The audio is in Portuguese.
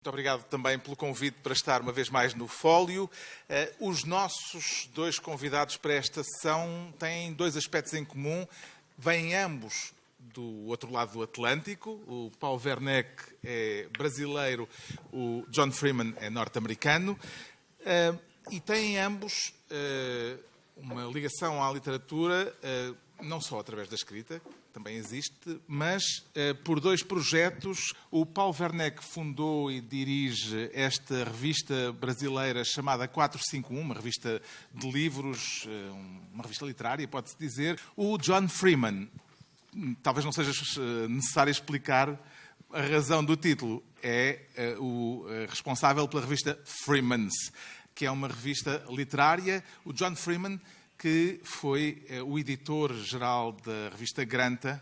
Muito obrigado também pelo convite para estar uma vez mais no Fólio. Eh, os nossos dois convidados para esta sessão têm dois aspectos em comum. Vêm ambos do outro lado do Atlântico. O Paulo Werneck é brasileiro, o John Freeman é norte-americano. Eh, e têm ambos eh, uma ligação à literatura, não só através da escrita, também existe, mas eh, por dois projetos. O Paulo Werneck fundou e dirige esta revista brasileira chamada 451, uma revista de livros, eh, uma revista literária, pode-se dizer. O John Freeman, talvez não seja eh, necessário explicar a razão do título, é o responsável pela revista Freemans, que é uma revista literária. O John Freeman que foi eh, o editor-geral da revista Granta,